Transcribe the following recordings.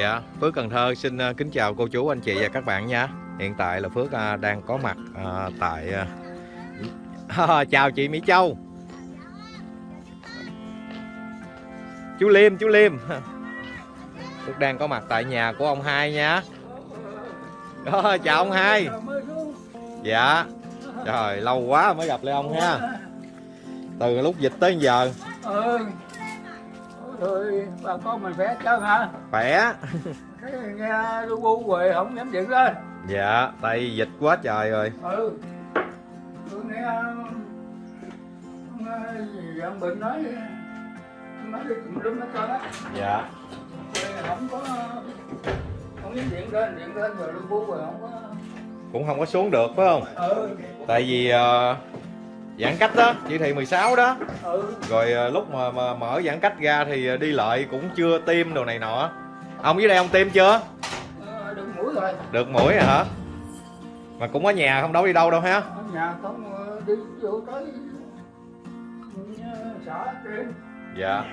Dạ, Phước Cần Thơ xin à, kính chào cô chú anh chị và các bạn nha. Hiện tại là Phước à, đang có mặt à, tại chào chị Mỹ Châu. Chú Liêm, chú Liêm. Phước đang có mặt tại nhà của ông hai nha. Đó, chào ông hai. Dạ. Trời, lâu quá mới gặp lại ông ha. Từ lúc dịch tới giờ ừ bà con mình khỏe trơn hả khỏe. cái nghe lu bu rồi không dám dựng lên Dạ, tại vì dịch quá trời rồi. ừ tôi nghe ông ờ, bình nói nói đi tùm lum hết trơn á Dạ. Không có không dám điện lên điện lên rồi lu bu rồi không có Cũng không có xuống được phải không? ừ tại vì ờ, giãn cách đó chỉ thị 16 đó. Ừ. Rồi ờ, lúc mà, mà mở giãn cách ra thì đi lợi cũng chưa tiêm đồ này nọ. Ông dưới đây ông tiêm chưa? Ờ, được mũi rồi. Được mũi rồi hả? Mà cũng ở nhà không đâu đi đâu đâu ha. Ở nhà không ờ, đi vô tới ờ, xã trên. Dạ.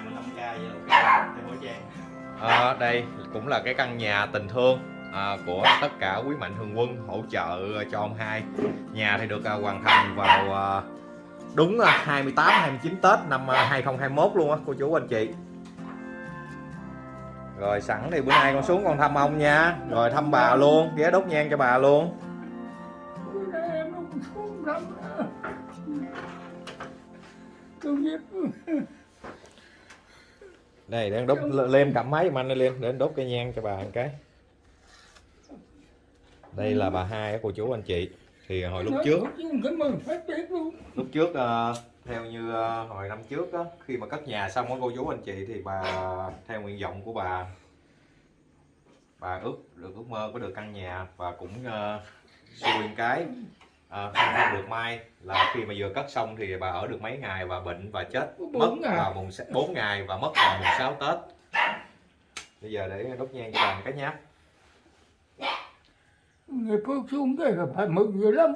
Ờ, đây cũng là cái căn nhà tình thương à, của tất cả quý mạnh thường quân hỗ trợ cho ông hai. Nhà thì được à, hoàn thành vào à, đúng là 28 29 Tết năm à, 2021 luôn á cô chú anh chị. Rồi sẵn thì bữa nay con xuống con thăm ông nha. Rồi thăm bà luôn ghé đốt nhang cho bà luôn. Đây đang đốt lem cầm máy giùm anh lên để đốt cây nhang cho bà một cái. Đây là bà hai á cô chú anh chị thì hồi lúc trước lúc trước ờ, theo như ờ, hồi năm trước á khi mà cất nhà xong á cô chú anh chị thì bà theo nguyện vọng của bà bà ước được ước mơ có được căn nhà và cũng uh, xui cái ờ, không được may. Là khi mà vừa cất xong thì bà ở được mấy ngày và bệnh và chết mất Bốn ngày. vào mùng 4 ngày và mất vào mùng 6 Tết. Bây giờ để đốt nhang cho bà một cái nhá người phước xuống cái là phải mừng dữ lắm.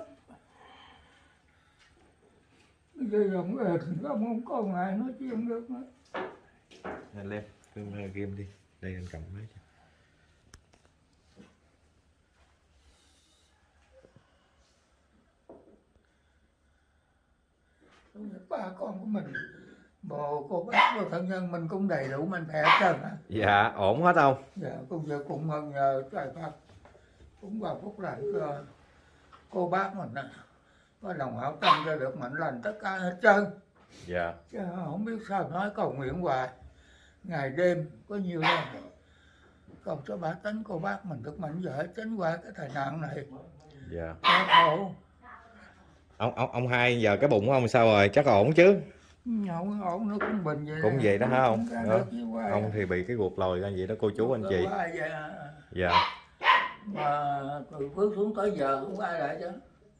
Bây giờ ông ơi ông không có ngày nói chuyện được nữa. Nhanh lên kim kim đi. Đây anh cầm máy cho. ba con của mình. Bồ cô bác và thân nhân mình cũng đầy đủ mạnh khỏe hết trơn dạ ổn hết không? Dạ cũng mừng nhờ trời Phật cũng vào phúc cho cô bác mình á có lòng hảo tâm cho được mạnh lành tất cả hết trơn dạ chứ không biết sao nói cầu nguyện hoài ngày đêm có nhiều lần cầu cho bà tánh cô bác mình được mạnh giỏi tránh qua cái tai nạn này dạ khổ ông ông ông hai giờ cái bụng của ông sao rồi chắc ổn chứ không ổn nó cũng bình vậy Cũng nè. vậy đó hả ông? Đó. hoài. ông thì bị cái ruột lồi ra vậy đó cô chú anh chị à. dạ mà từ phước xuống tới giờ không ai lại chứ.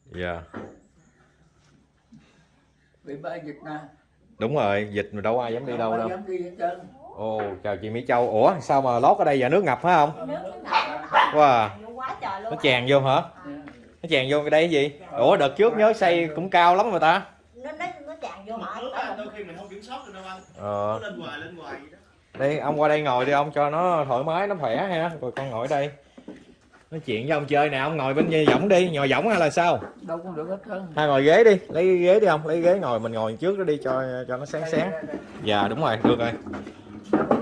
Dạ. Bị ba dịch nè. Đúng rồi dịch mà đâu ai dám đi đâu đâu dám đi hết trơn. Ồ chào chị mỹ châu. Ủa sao mà lót ở đây giờ nước ngập phải không nước nó ngập wow nhiều quá trời luôn nó tràn vô hả? Dạ. nó tràn vô cái đây cái gì? Ủa đợt trước nhớ xây cũng cao lắm mà ta. Nó nó nó tràn vô đôi khi mình không kiểm soát được đâu anh. Ờ. Nó lên hoài lên hoài vậy đó. Đây ông qua đây ngồi đi ông cho nó thoải mái nó khỏe ha. Rồi con ngồi ở đây nói chuyện với ông chơi nè ông ngồi bên võng đi nhồi võng hay là sao? Đâu có được hết trơn. Hai ngồi ghế đi lấy cái ghế đi ông lấy ghế ngồi mình ngồi trước đó đi cho cho nó sáng sáng. Đây, dạ đúng rồi được rồi.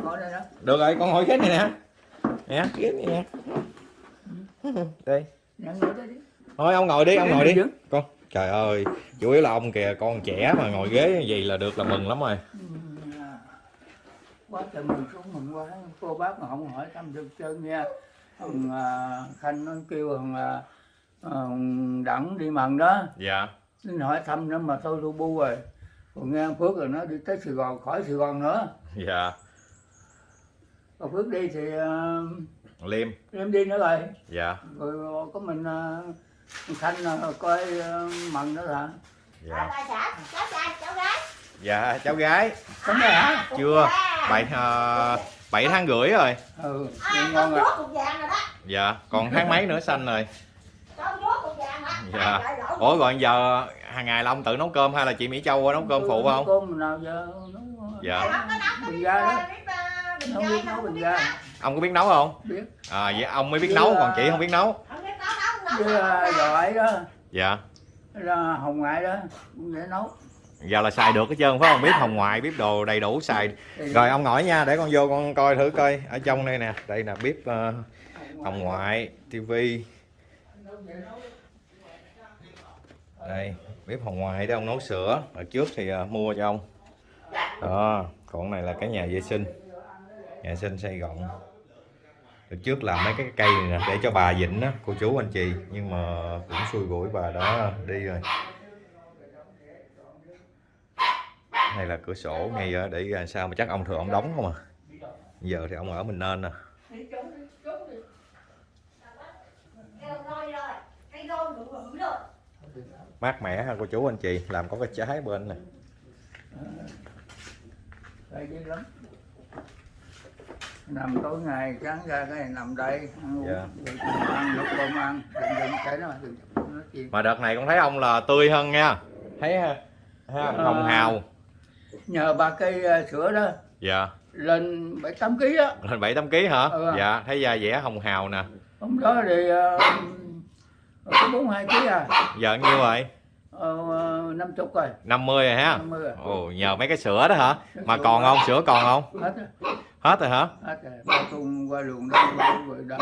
Ngồi được rồi con ngồi ghế này nè. Nè ghế này nè. Đây ngồi thôi ông ngồi đi ông ngồi đi. con trời ơi chủ yếu là ông kìa con trẻ mà ngồi ghế như vậy là được là mừng lắm rồi. Ừ, à. quá trời mừng xuống mừng quá. Cô bác mà không hỏi thăm được trơn nha thằng à, khanh nó kêu thằng à, đặng đi mần đó. Dạ. Nó hỏi thăm nữa mà thôi lu bu rồi. Còn nghe phước rồi nó đi tới sài gòn khỏi sài gòn nữa. Dạ. Còn phước đi thì uh, liêm. Liêm đi nữa rồi. Dạ. Rồi có mình uh, khanh uh, coi uh, mần nữa hả? Dạ. Cháu trai cháu gái. Dạ cháu gái. Cháu gái hả? Chưa. Vậy uh, 7 tháng rưỡi rồi. Ừ à, ngon rồi. rồi đó. Dạ còn tháng mấy nữa xanh rồi. Dạ. Ủa rồi giờ hàng ngày là ông tự nấu cơm hay là chị mỹ châu qua nấu cơm phụ không? Cơm nào giờ nấu dạ. Bình ga đó. không biết nấu bình ga. Ông có biết nấu không? Biết. À vậy ông mới biết nấu còn chị không biết nấu. Với giỏi đó. Dạ. Là hồng ngoại đó để nấu giờ là xài được hết trơn phải không? Biết hồng ngoại biết đồ đầy đủ xài. Thì rồi ông ngồi nha để con vô con coi thử coi. Ở trong đây nè đây là bếp ờ, hồng ngoại tivi. Đây bếp hồng ngoại để ông nấu sữa. Ở trước thì ờ, mua cho ông. Đó còn này là cái nhà vệ sinh. Nhà vệ sinh xây gọn Từ trước làm mấy cái cây này nè để cho bà dịnh á cô chú anh chị. Nhưng mà cũng xui rủi bà đó đi rồi này là cửa sổ ngay ở để à, sao mà chắc ông thường ông đóng không à? Giờ thì ông ở mình nên nè rồi. mát mẻ ha cô chú anh chị làm có cái trái bên lắm. Nằm tối ngày sáng ra cái này nằm đây ăn uống. Dạ. ăn lúc cơm ăn đừng đừng cái nó mà đợt này con thấy ông là tươi hơn nha. Thấy ha, ha Ờ. hồng hào nhờ ba cây à, sữa đó. Dạ. Lên bảy tám ký á. Lên bảy tám ký hả? Ừ. dạ thấy da dẻ hồng hào nè. Hôm đó thì uh, có bốn hai ký à. Giờ nhiêu rồi? Ờ, năm chục rồi. 50 rồi ha năm mươi rồi. Ồ nhờ mấy cái sữa đó hả? Mà còn không? Sữa còn không? Hết rồi. Hết rồi hả? Hết rồi. Ba qua luồng đó rồi đó.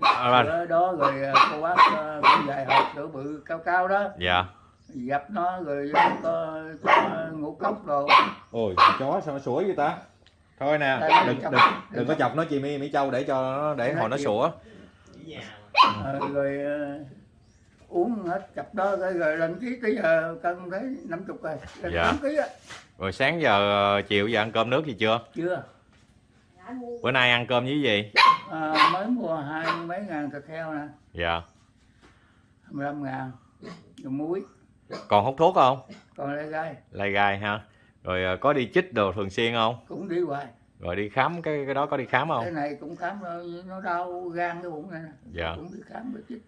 À, sữa đó rồi cô bác cũng dài hộp sữa bự cao cao đó. Dạ dập nó rồi có cho ngũ cốc rồi ôi chó sao nó sủa vậy ta? Thôi nè Đây, đừng chọc. đừng đừng có chọc nó chị mỹ mỹ châu để cho nó để hồi nó sủa. Ờ, rồi à, uống hết chập đó rồi, lên ký tới giờ cân thấy năm chục rồi. Lên Dạ. ký á. Rồi sáng giờ ờ, chiều giờ ăn cơm nước gì chưa? Chưa. Bữa nay ăn cơm với gì? À, mới mua hai mấy ngàn thịt heo nè. Dạ. 15 ngàn. Rồi muối còn hút thuốc không? Còn lại gai. Lai gai ha rồi ờ, có đi chích đồ thường xuyên không? Cũng đi hoài. Rồi đi khám cái cái đó có đi khám cái không này cũng khám rồi nó đau gan cái bụng này nè. Dạ. Cũng đi khám rồi chích.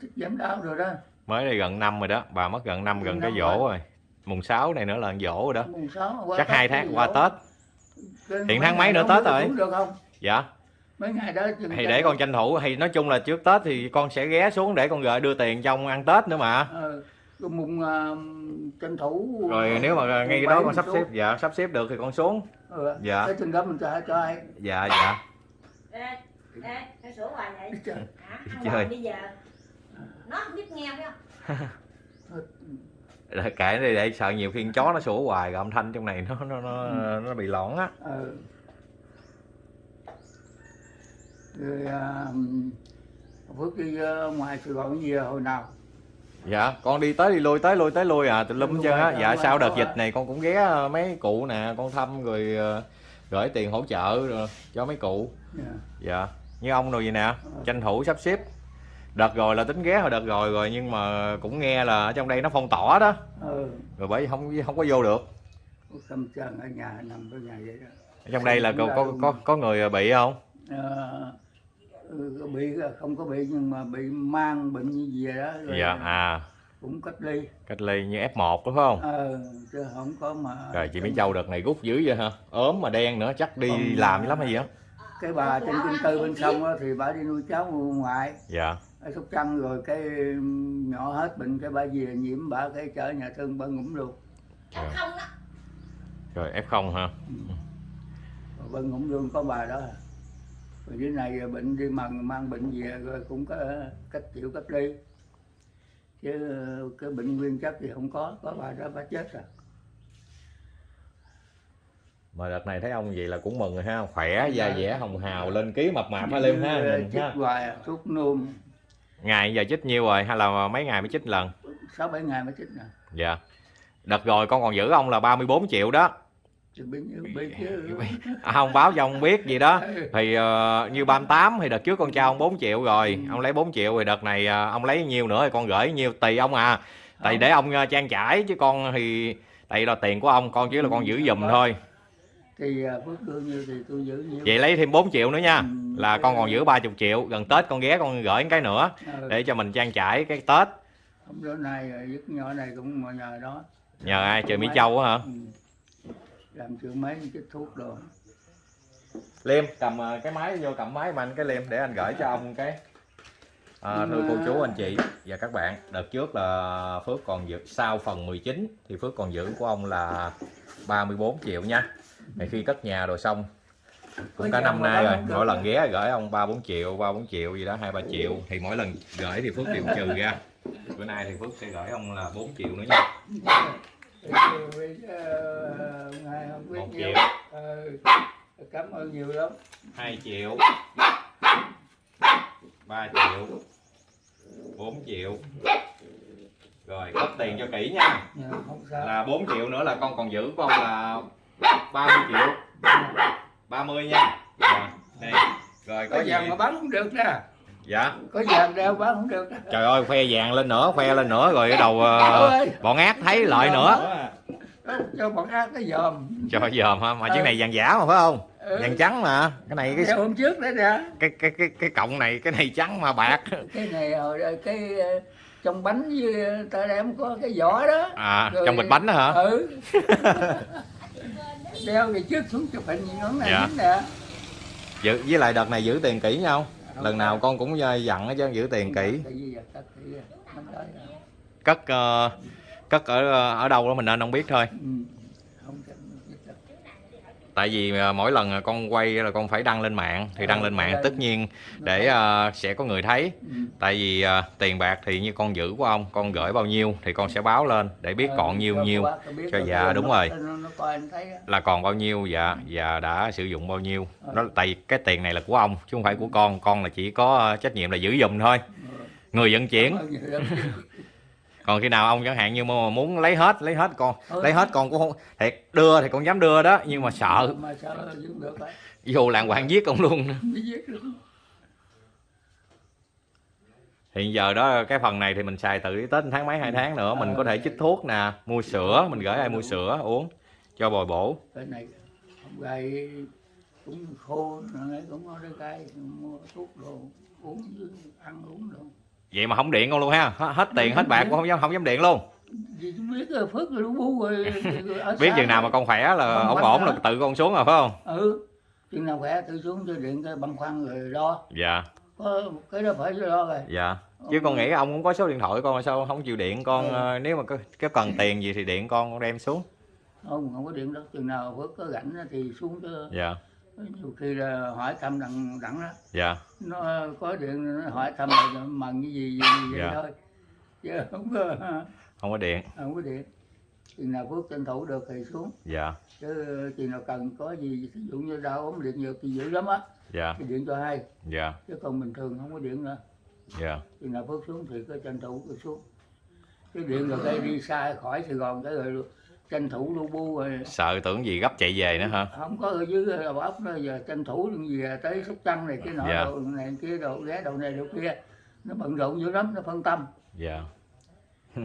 Chích giảm đau rồi đó. Mới đây gần năm rồi đó. Bà mất gần năm gần Gần cái năm dỗ rồi. rồi. Mùng 6 này nữa là dỗ rồi đó. Mùng sáu qua chắc hai tháng qua tết. Cái Hiện tháng mấy nữa Tết rồi? được không? Dạ. Mấy ngày đó thì để con tranh thủ. Thì nói chung là trước tết thì con sẽ ghé xuống để con gửi đưa tiền cho ông ăn tết nữa mà. Ờ, cái mùng à, tranh thủ rồi nếu mà ngay cái đó con sắp xếp dạ sắp xếp được thì con xuống ừ. Dạ. cái chừng đó mình cho cho ai dạ dạ Ê, ê, cái sữa hoài vậy. Trời. Hoài bây giờ. Nó không biết nghe phải không? Kệ đi để sợ nhiều khi con chó nó sủa hoài rồi âm thanh trong này nó nó nó, Ừ. nó bị lõn á ừ. rồi à, Phước đi à, ngoài Sài Gòn gì hồi nào dạ. Con đi tới đi lui tới lui tới lui à tùm lum hết trơn á. dạ sau đợt dịch này con cũng ghé ờ, mấy cụ nè con thăm rồi ờ, gửi tiền hỗ trợ rồi cho mấy cụ. Dạ. dạ. Như ông rồi vậy nè tranh thủ sắp xếp. Đợt rồi là tính ghé hồi đợt rồi rồi nhưng mà cũng nghe là ở trong đây nó phong tỏa đó. Ừ. rồi bởi không không có vô được. Ở nhà nằm ở nhà vậy đó. Ở trong đây là có có có, có người bị không? Ờ, bị không có bị nhưng mà bị mang bệnh như gì đó rồi dạ à. cũng cách ly. Cách ly như F1 đúng không? Ờ, chứ không có mà rồi chị Mỹ Châu đợt này rút dữ vậy hả? Ốm mà đen nữa chắc đi Không, làm lắm hay gì á? cái bà trên kinh tư bên sông á, thì bà đi nuôi cháu ngoại. Dạ. Ở sóc trăng rồi cái nhỏ hết bệnh cái bà về nhiễm bà cái chở nhà thương bà ngủm luôn Chắc không đó. rồi F0 hả? Rồi bà ngủm luôn có bà đó rồi dưới này bệnh đi mần mang bệnh về rồi cũng có cách chịu cách ly. Chứ cái bệnh nguyên chất thì không có có bà đó bà chết rồi. Mà đợt này thấy ông vậy là cũng mừng rồi ha khỏe da dẻ hồng hào lên ký mập mạp ha liêm ha nhìn chích ha. hoài thuốc nôn ngày giờ chích nhiêu rồi hay là mấy ngày mới chích lần? Sáu bảy ngày mới chích nè. Dạ. Đợt rồi con còn giữ ông là 34 triệu đó à, không báo cho ông biết gì đó. Thì ờ, như 38 thì đợt trước con trao ông 4 triệu rồi. Ông lấy 4 triệu thì đợt này ờ, ông lấy nhiêu nữa thì con gửi nhiêu tùy ông à. Tại để ông ờ, trang trải chứ con thì tại là tiền của ông con chỉ là con giữ giùm thôi. Thì phước đưa như thì tôi giữ nhiều vậy lấy thêm 4 triệu nữa nha. Ừ, là con còn giữ 30 triệu gần Tết con ghé con gửi cái nữa Ừ. để cho mình trang trải cái Tết. Hôm bữa nay dứt nhỏ này cũng nhờ đó. Nhờ ai? Trời Mỹ Châu á hả? Ừ. làm chữa mấy chích thuốc rồi liêm cầm ờ, cái máy vô cầm máy mà anh cái liêm để anh gửi cho ông cái à, thưa cô chú anh chị và các bạn. Đợt trước là Phước còn giữ sau phần 19 thì Phước còn giữ của ông là 34 triệu nha. Thì khi cất nhà rồi xong cũng cả năm nay rồi mỗi lần ghé gửi ông ba bốn triệu ba bốn triệu gì đó hai ba triệu. Thì mỗi lần gửi thì Phước đều trừ ra. Bữa nay thì Phước sẽ gửi ông là 4 triệu nữa nha ngài không biết một nhiều triệu. Cảm ơn nhiều lắm 2 triệu 3 triệu 4 triệu rồi cất tiền cho kỹ nha. Dạ, không sao là 4 triệu nữa là con còn giữ ông là 30 triệu. 30 nha. Rồi, đây. Rồi có có gì? mà bán không được nè dạ. Có vàng đeo bán không được. Trời ơi khoe vàng lên nữa khoe lên nữa rồi cái đầu ờ, bọn ác thấy lợi nữa. cho bọn ác nó dòm. Cho dòm ha mà Ừ. chiếc này vàng giả mà phải không? Ừ. vàng trắng mà. Cái này cái hôm trước đấy nè. Cái cái cái cái cọng này cái này trắng mà bạc. Cái này hồi đó, cái ờ, trong bánh với ta đem có cái vỏ đó. À Rồi- trong bịch bánh đó hả? ừ. Đeo thì trước xuống chụp hình nó này Dạ. nè. Giữ với lại đợt này giữ tiền kỹ nhau lần nào con cũng ờ, dặn hết chứ giữ tiền kỹ. Cất rồi. cất ờ, cất ở ở đâu đó mình nên không biết thôi Ừ. không cần biết đâu. Tại vì ờ, mỗi lần con quay là con phải đăng lên mạng thì đăng lên mạng tất nhiên để ờ, sẽ có người thấy. Ừ. tại vì ờ, tiền bạc thì như con giữ của ông con gửi bao nhiêu thì con sẽ báo lên để biết còn nhiêu nhiêu. nó cho dạ, nó- đúng rồi. nó, nó là còn bao nhiêu và và đã sử dụng bao nhiêu. Đó tại vì cái tiền này là của ông chứ không phải của con. Con là chỉ có trách nhiệm là giữ giùm thôi. Người vận chuyển Cảm ơn nhiều lắm. Còn khi nào ông chẳng hạn như mà muốn lấy hết lấy hết con Ừ. lấy hết con cũng không thiệt đưa thì con dám đưa đó nhưng mà sợ. Mà sợ giữ được á vô làng hoàng giết ông luôn. Hiện giờ đó cái phần này thì mình xài từ tết tháng mấy hai tháng nữa mình có thể chích thuốc nè mua sữa mình gửi ai mua sữa uống cho bồi bổ. Cái này gầy cũng khô cũng có cái mua thuốc đồ uống ăn uống đồ vậy mà không điện con luôn ha. Hết- tiền hết bạc cũng không dám không dám điện luôn. Biết rồi phước rồi lũ bu rồi, rồi ở biết xa chừng nào mà con khỏe là ổn ổn là tự con xuống rồi phải không? Ừ chừng nào khỏe tự xuống cho điện cái băng khoăn rồi đo dạ. Có cái đó phải đo rồi. Dạ. Chứ con nghĩ ông cũng có số điện thoại con mà sao không chịu điện con ờ, nếu mà cái cần tiền gì thì điện con con đem xuống. Không không có điện đâu chừng nào phước có rảnh thì xuống cho dạ nhiều khi là hỏi thăm đặng đặng đó dạ. Nó có điện nó hỏi thăm là mần cái gì gì, gì vậy Dạ. thôi. Chứ không có không có điện. không có điện. Chừng nào phước tranh thủ được thì xuống. Dạ. Chứ chừng nào cần có gì ví dụ như đau ốm điện nhiều thì dữ lắm á. Dạ. Thì điện cho hay. Dạ. Chứ còn bình thường không có điện nữa. Dạ. Chừng nào phước xuống thì có tranh thủ cứ xuống. Chứ điện rồi đây đi xa khỏi sài gòn cái rồi tranh thủ lu bu rồi. Sợ tưởng gì gấp chạy về nữa hả? Không có ở dưới đầu óc nữa giờ tranh thủ gì tới sóc trăng này cái nọ Dạ. đồ này kia đồ ghé đầu này đồ kia. Nó bận rộn dữ lắm nó phân tâm. Dạ.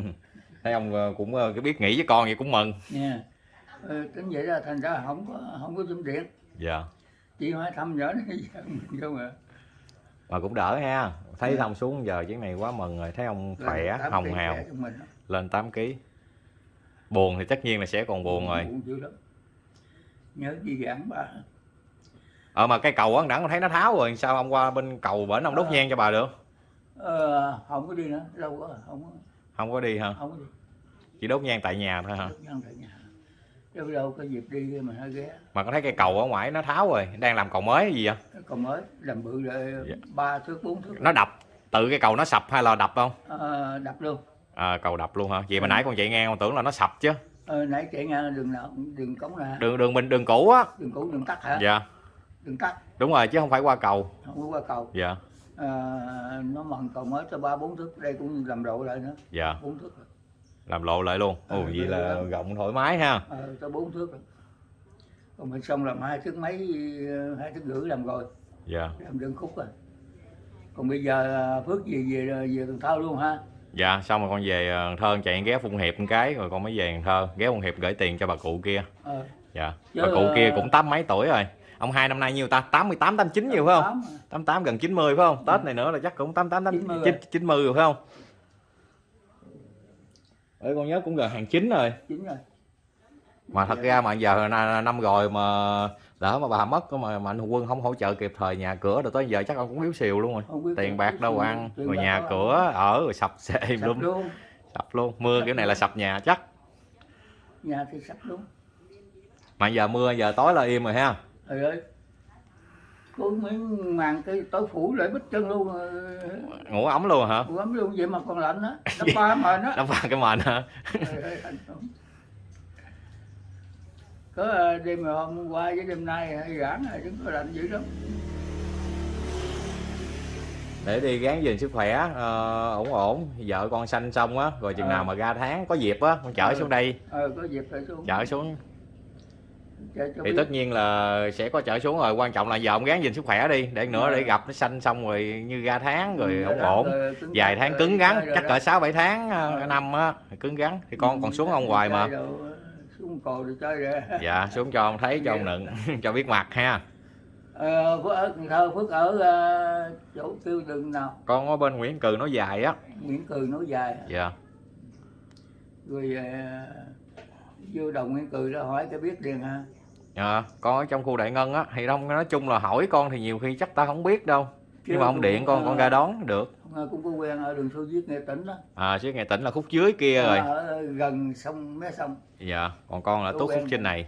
Thấy ông ờ, cũng ờ, cái biết nghĩ với con vậy cũng mừng. Nha ừ, tính vậy ra thành ra không có không có chấm điện dạ. Chỉ hỏi thăm nhỏ này giờ mình không à mà cũng đỡ ha. Thấy Dạ. ông xuống giờ chuyến này quá mừng rồi. Thấy ông khỏe hồng hào. lên 8 kg buồn thì tất nhiên là sẽ còn buồn rồi. Buồn dữ lắm. Nhớ gì giảng bà ờ mà cái cầu á đẳng thấy nó tháo rồi sao ông qua bên cầu bển ông đốt Ờ. nhang cho bà được? Ờ, không có đi nữa lâu quá không có. Không có đi hả? Không có đi. Chỉ đốt nhang tại nhà thôi hả? Đốt nhang tại nhà. Chứ đâu có dịp đi mà nó ghé. Mà có thấy cái cầu ở ngoài nó tháo rồi đang làm cầu mới hay gì vậy? Còn mới làm bự rồi Dạ. ba thước bốn thước. Nó đập tự cái cầu nó sập hay là đập không? Ờ, đập luôn à, cầu đập luôn hả? Vậy mà Ừ. nãy con chạy ngang con tưởng là nó sập chứ. Ờ, nãy chạy ngang đường nào? Đường cống nè đường đường mình đường cũ á. Đường cũ đường tắt hả? Dạ. Đường tắt. Đúng rồi chứ không phải qua cầu. Không có qua cầu. Dạ. Ờ, nó mần cầu mới cho ba bốn thước đây cũng làm độ lại nữa. Dạ. Bốn thước rồi. làm lộ lại luôn. Ồ Ừ, vậy là lắm. rộng thoải mái ha. Ờ, cho bốn thước rồi. Còn mình xong làm hai thước mấy ờ, hai thước rưỡi làm rồi. Dạ. Làm đường khúc rồi. Còn bây giờ ờ, phước về về về Cần Thơ luôn ha dạ xong rồi con về ờ, Cần Thơ chạy ghé Phụng Hiệp một cái rồi con mới về Cần Thơ ghé Phụng Hiệp gửi tiền cho bà cụ kia. Ờ, dạ Chứ, bà cụ kia ờ, cũng tám mấy tuổi rồi. Ông hai năm nay nhiêu ta? 88 89 nhiều phải không? Tám mà. 88 gần 90 phải không? Tết này nữa là chắc cũng 88 90 90 rồi. 90 rồi phải không? Ê, con nhớ cũng gần hàng chín rồi. Chính rồi. Mà thật ra mà giờ là năm rồi mà lỡ mà bà mất mà, mà anh quân không hỗ trợ kịp thời nhà cửa rồi tới giờ chắc ông cũng yếu xìu luôn rồi. Tiền bạc đâu ăn rồi nhà có- cửa ở rồi sập xệ sập luôn luôn. Sập luôn mưa kiểu này là sập nhà chắc. Nhà thì sập luôn. Mà giờ mưa giờ tối là im rồi ha. Trời ơi. Có miếng màn cái tối phủ lại bít chân luôn ờ, ngủ ấm luôn hả? ấm luôn vậy mà còn lạnh á nó ba mà nó đắp vào cái mền hả? Lắm. Có ờ, đêm hôm qua với đêm nay hay giãn rồi chứ có lạnh dữ lắm. Để đi gán gìn sức khỏe ờ, ổn ổn. Vợ con sanh xong á rồi chừng Ờ. nào mà ra tháng có dịp á con chở Ừ. xuống đây. Ờ có dịp xuống. Chở xuống. Chở cho thì biết. tất nhiên là sẽ có chở xuống rồi. Quan trọng là giờ ông gán gìn sức khỏe đi. Để nữa Ờ. để gặp nó sanh xong rồi như ra tháng rồi Ừ, ổn ổn. rồi vài tháng rồi cứng rắn rồi chắc cỡ sáu bảy tháng ờ, năm á cứng rắn thì con còn xuống ở ngoài mà. đồ, xuống cò rồi chơi rồi. Dạ xuống cho ông thấy cho ông nựng cho biết mặt ha. Ờ, Phước ở Cần Thơ Phước ở ờ, chỗ tiêu đường nào. Con ở bên Nguyễn Cừ nó dài á. Nguyễn Cường nói dài. Dạ. Rồi ờ, vô đồng Nguyễn Cường đó hỏi cái biết liền ha. Dạ con ở trong khu đại ngân á thì không nói chung là hỏi con thì nhiều khi chắc ta không biết đâu nhưng mà ông điện con con ra đón được. Ờ, cũng có quen ở đường Xô Viết Nghệ Tĩnh đó. À chứ ngày tỉnh là khúc dưới kia rồi. ở gần sông mé sông. Dạ còn con là tốt khúc trên này.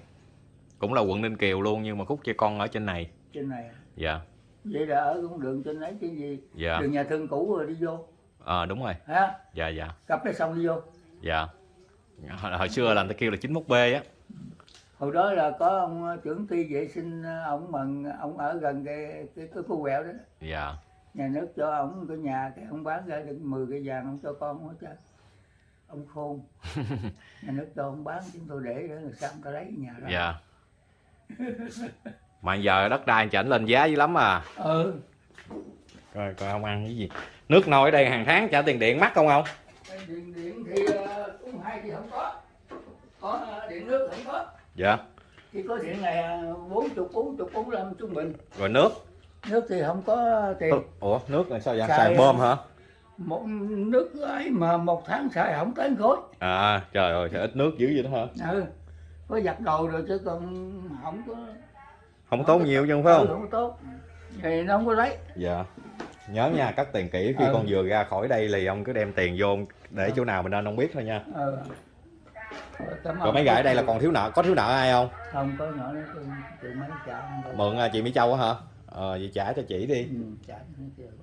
Cũng là quận ninh kiều luôn nhưng mà khúc cho con ở trên này. Trên này. Dạ. Vậy là ở cũng đường trên ấy cái gì? Dạ. Đường nhà thương cũ rồi đi vô. À, đúng rồi. Ha dạ dạ. Cặp cái sông đi vô. Dạ. Hồi, hồi xưa là người ta kêu là 91 b á hồi đó là có ông trưởng ty vệ sinh ông mần ông ở gần cái cái cái khu quẹo đó dạ. Nhà nước cho ông cái nhà cái ông bán ra được 10 cái vàng ông cho con hết trơn. Ông khôn. Nhà nước cho ông bán chúng tôi để để người sao ta lấy nhà đó. Dạ. Mà giờ đất đai chảnh lên giá dữ lắm à. Ừ. Coi coi ông ăn cái gì. Nước nôi ở đây hàng tháng trả tiền điện mắc không không điện điện thì ờ, cũng hai thì không có. Có ờ, điện nước không có dạ. Chỉ có điện này ờ, bốn chục bốn chục bốn mươi trung bình. Rồi nước? Nước thì không có tiền. Ủa nước là sao vậy? Xài- xài bơm hả? một nước ấy mà một tháng xài không tới khối. À trời ơi sao ít nước dữ vậy đó hả? Ừ có giặt đồ rồi chứ còn không có không tốn nhiều chứ phải ừ, không không tốt thì nó không có lấy. Dạ. Nhớ nha cắt tiền kỹ khi Ừ. con vừa ra khỏi đây thì ông cứ đem tiền vô để chỗ nào mình nên không biết thôi nha. Ừ. Rồi, mấy ở đây là còn thiếu nợ có thiếu nợ ai không? Không có nhỏ nữa mấy trả mượn à, chị Mỹ Châu á hả? Ờ vậy trả cho chị đi. Ừ, trả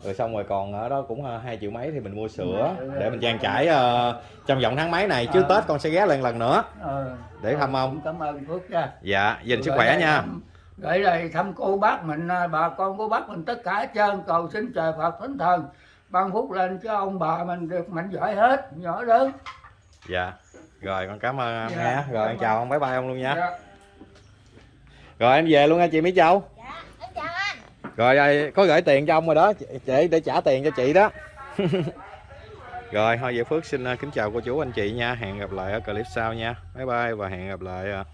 rồi. Xong rồi còn ở đó cũng à, hai triệu mấy thì mình mua sữa Ừ. để mình trang trải ờ, trong vòng tháng mấy này. Chứ Ờ. tết con sẽ ghé lên lần nữa. Ờ. để thăm ông. cảm ơn Phước nha. Dạ dành sức khỏe nha. thăm- gửi đây thăm cô bác mình à, bà con cô bác mình tất cả hết trơn. Cầu xin trời Phật thánh thần ban phúc lên cho ông bà mình được mạnh giỏi hết nhỏ lớn. Dạ rồi con cảm ơn Dạ, nha rồi em chào ông bye bye ông luôn nha. Dạ. rồi em về luôn nha chị Mỹ Châu. Dạ em chào anh. Rồi có gửi tiền cho ông rồi đó. Chị chị để trả tiền cho chị đó. Rồi thôi vậy Phước xin à, kính chào cô chú anh chị nha. Hẹn gặp lại ở clip sau nha. Bye bye và hẹn gặp lại à,